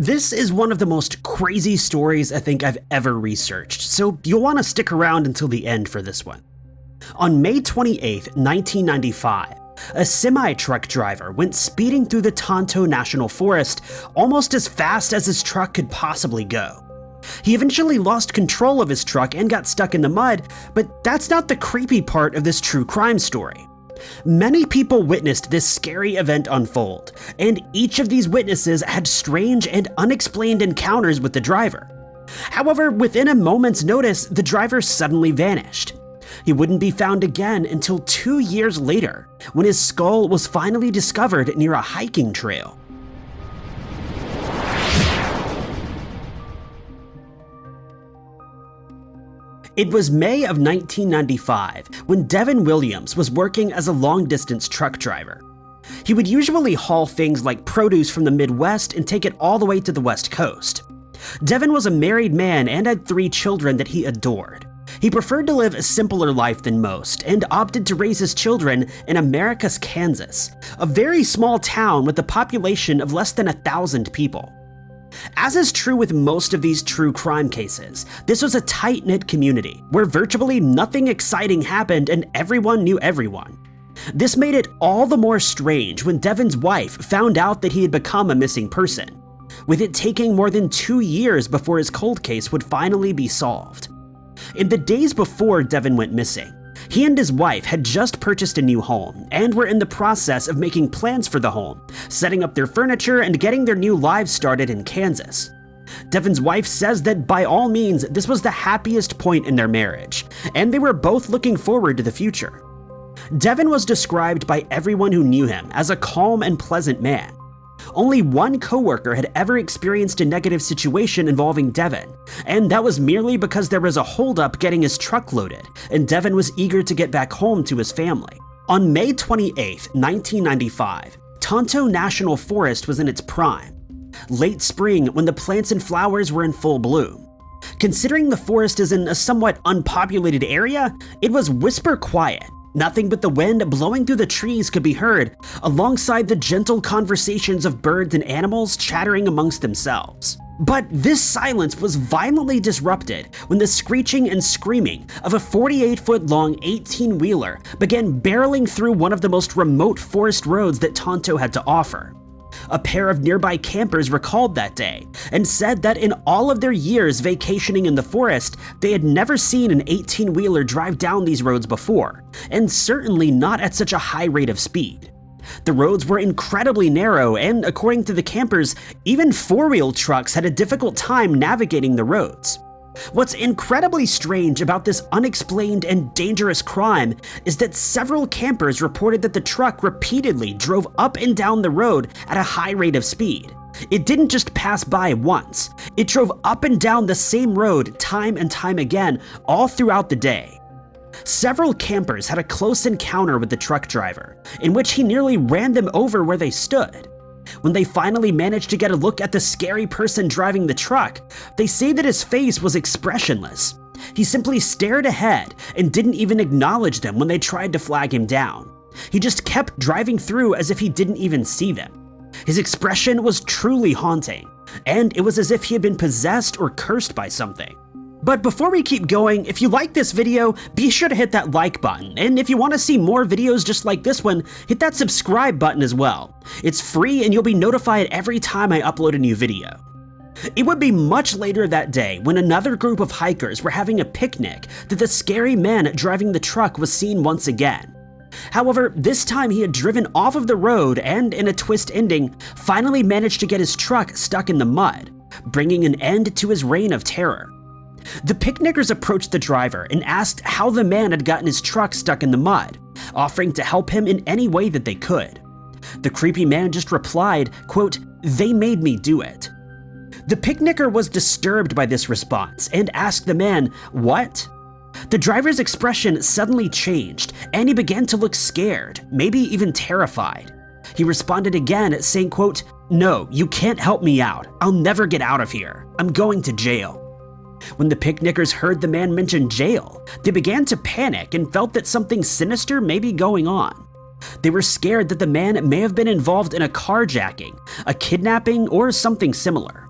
This is one of the most crazy stories I think I've ever researched, so you'll want to stick around until the end for this one. On May 28, 1995, a semi-truck driver went speeding through the Tonto National Forest almost as fast as his truck could possibly go. He eventually lost control of his truck and got stuck in the mud, but that's not the creepy part of this true crime story. Many people witnessed this scary event unfold, and each of these witnesses had strange and unexplained encounters with the driver. However, within a moment's notice, the driver suddenly vanished. He wouldn't be found again until two years later, when his skull was finally discovered near a hiking trail. It was May of 1995 when Devin Williams was working as a long distance truck driver. He would usually haul things like produce from the Midwest and take it all the way to the West Coast. Devin was a married man and had three children that he adored. He preferred to live a simpler life than most and opted to raise his children in Americus Kansas, a very small town with a population of less than a thousand people. As is true with most of these true crime cases, this was a tight-knit community where virtually nothing exciting happened and everyone knew everyone. This made it all the more strange when Devin's wife found out that he had become a missing person, with it taking more than two years before his cold case would finally be solved. In the days before Devin went missing, he and his wife had just purchased a new home and were in the process of making plans for the home, setting up their furniture and getting their new lives started in Kansas. Devin's wife says that by all means, this was the happiest point in their marriage, and they were both looking forward to the future. Devin was described by everyone who knew him as a calm and pleasant man, only one coworker had ever experienced a negative situation involving Devin, and that was merely because there was a holdup getting his truck loaded, and Devin was eager to get back home to his family. On May 28, 1995, Tonto National Forest was in its prime, late spring when the plants and flowers were in full bloom. Considering the forest is in a somewhat unpopulated area, it was whisper quiet, Nothing but the wind blowing through the trees could be heard, alongside the gentle conversations of birds and animals chattering amongst themselves. But this silence was violently disrupted when the screeching and screaming of a 48 foot long 18 wheeler began barreling through one of the most remote forest roads that Tonto had to offer. A pair of nearby campers recalled that day and said that in all of their years vacationing in the forest, they had never seen an 18 wheeler drive down these roads before, and certainly not at such a high rate of speed. The roads were incredibly narrow, and according to the campers, even four wheel trucks had a difficult time navigating the roads. What's incredibly strange about this unexplained and dangerous crime is that several campers reported that the truck repeatedly drove up and down the road at a high rate of speed. It didn't just pass by once, it drove up and down the same road time and time again all throughout the day. Several campers had a close encounter with the truck driver, in which he nearly ran them over where they stood. When they finally managed to get a look at the scary person driving the truck, they say that his face was expressionless. He simply stared ahead and didn't even acknowledge them when they tried to flag him down. He just kept driving through as if he didn't even see them. His expression was truly haunting, and it was as if he had been possessed or cursed by something. But before we keep going, if you like this video, be sure to hit that like button, and if you want to see more videos just like this one, hit that subscribe button as well. It's free and you'll be notified every time I upload a new video. It would be much later that day when another group of hikers were having a picnic that the scary man driving the truck was seen once again. However, this time he had driven off of the road and, in a twist ending, finally managed to get his truck stuck in the mud, bringing an end to his reign of terror. The picnickers approached the driver and asked how the man had gotten his truck stuck in the mud, offering to help him in any way that they could. The creepy man just replied, quote, they made me do it. The picnicker was disturbed by this response and asked the man, what? The driver's expression suddenly changed and he began to look scared, maybe even terrified. He responded again saying, quote, no, you can't help me out. I'll never get out of here. I'm going to jail. When the picnickers heard the man mention jail, they began to panic and felt that something sinister may be going on. They were scared that the man may have been involved in a carjacking, a kidnapping, or something similar.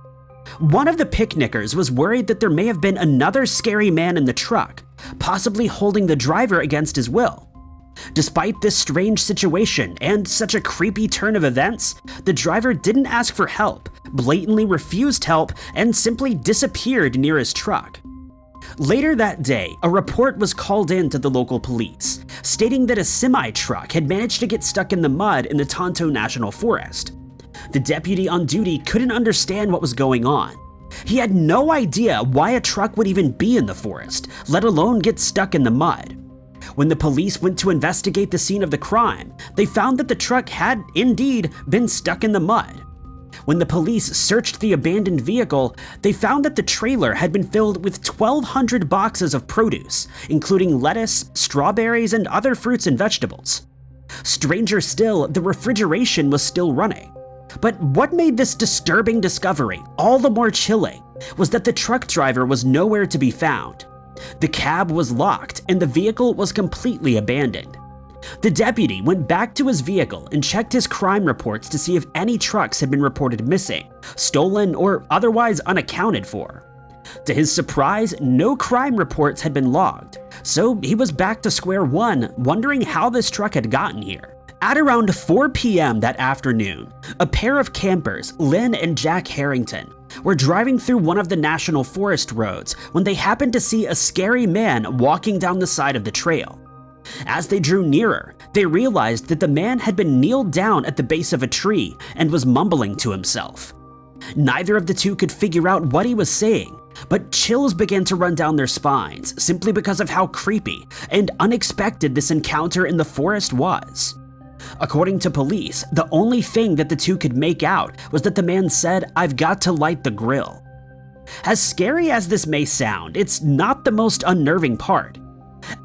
One of the picnickers was worried that there may have been another scary man in the truck, possibly holding the driver against his will. Despite this strange situation and such a creepy turn of events, the driver didn't ask for help, blatantly refused help, and simply disappeared near his truck. Later that day, a report was called in to the local police, stating that a semi-truck had managed to get stuck in the mud in the Tonto National Forest. The deputy on duty couldn't understand what was going on. He had no idea why a truck would even be in the forest, let alone get stuck in the mud. When the police went to investigate the scene of the crime, they found that the truck had, indeed, been stuck in the mud. When the police searched the abandoned vehicle, they found that the trailer had been filled with 1,200 boxes of produce, including lettuce, strawberries, and other fruits and vegetables. Stranger still, the refrigeration was still running. But what made this disturbing discovery all the more chilling was that the truck driver was nowhere to be found. The cab was locked and the vehicle was completely abandoned. The deputy went back to his vehicle and checked his crime reports to see if any trucks had been reported missing, stolen, or otherwise unaccounted for. To his surprise, no crime reports had been logged, so he was back to square one, wondering how this truck had gotten here. At around 4 p.m. that afternoon, a pair of campers, Lynn and Jack Harrington, were driving through one of the National Forest roads when they happened to see a scary man walking down the side of the trail. As they drew nearer, they realized that the man had been kneeled down at the base of a tree and was mumbling to himself. Neither of the two could figure out what he was saying, but chills began to run down their spines simply because of how creepy and unexpected this encounter in the forest was. According to police, the only thing that the two could make out was that the man said, I've got to light the grill. As scary as this may sound, it's not the most unnerving part.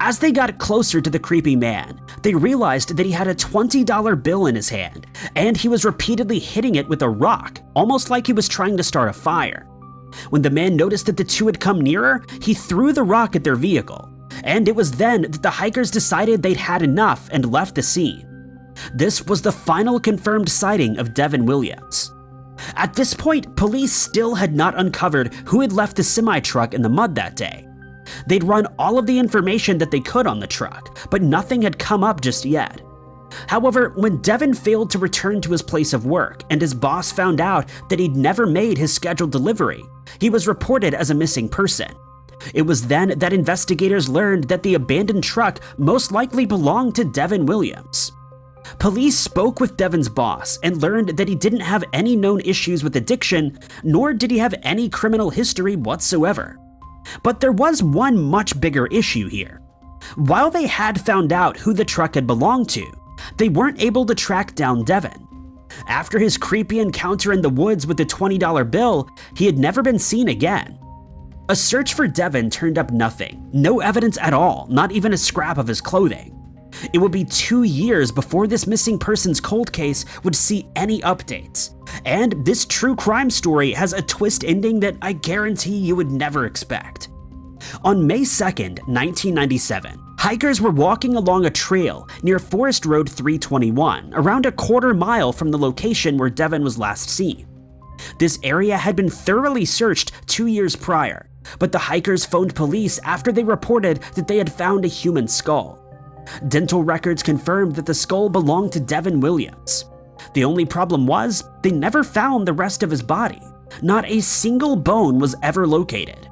As they got closer to the creepy man, they realized that he had a $20 bill in his hand, and he was repeatedly hitting it with a rock, almost like he was trying to start a fire. When the man noticed that the two had come nearer, he threw the rock at their vehicle, and it was then that the hikers decided they'd had enough and left the scene. This was the final confirmed sighting of Devin Williams. At this point, police still had not uncovered who had left the semi-truck in the mud that day. They'd run all of the information that they could on the truck, but nothing had come up just yet. However, when Devin failed to return to his place of work and his boss found out that he'd never made his scheduled delivery, he was reported as a missing person. It was then that investigators learned that the abandoned truck most likely belonged to Devin Williams. Police spoke with Devin's boss and learned that he didn't have any known issues with addiction, nor did he have any criminal history whatsoever. But there was one much bigger issue here. While they had found out who the truck had belonged to, they weren't able to track down Devin. After his creepy encounter in the woods with the $20 bill, he had never been seen again. A search for Devin turned up nothing, no evidence at all, not even a scrap of his clothing. It would be two years before this missing persons cold case would see any updates. And this true crime story has a twist ending that I guarantee you would never expect. On May 2nd, 1997, hikers were walking along a trail near Forest Road 321, around a quarter mile from the location where Devin was last seen. This area had been thoroughly searched two years prior, but the hikers phoned police after they reported that they had found a human skull. Dental records confirmed that the skull belonged to Devin Williams. The only problem was, they never found the rest of his body. Not a single bone was ever located.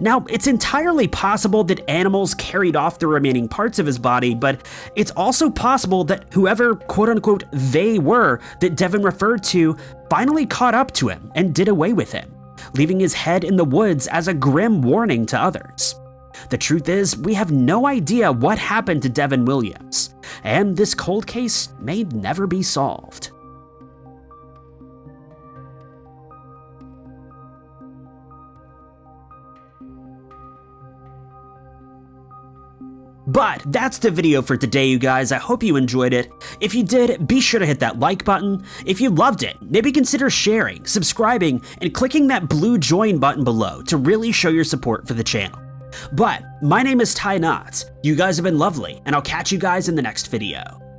Now, it's entirely possible that animals carried off the remaining parts of his body, but it's also possible that whoever quote unquote they were that Devin referred to finally caught up to him and did away with him, leaving his head in the woods as a grim warning to others. The truth is, we have no idea what happened to Devin Williams, and this cold case may never be solved. But that's the video for today, you guys. I hope you enjoyed it. If you did, be sure to hit that like button. If you loved it, maybe consider sharing, subscribing, and clicking that blue join button below to really show your support for the channel. But my name is Ty Knotts. You guys have been lovely, and I'll catch you guys in the next video.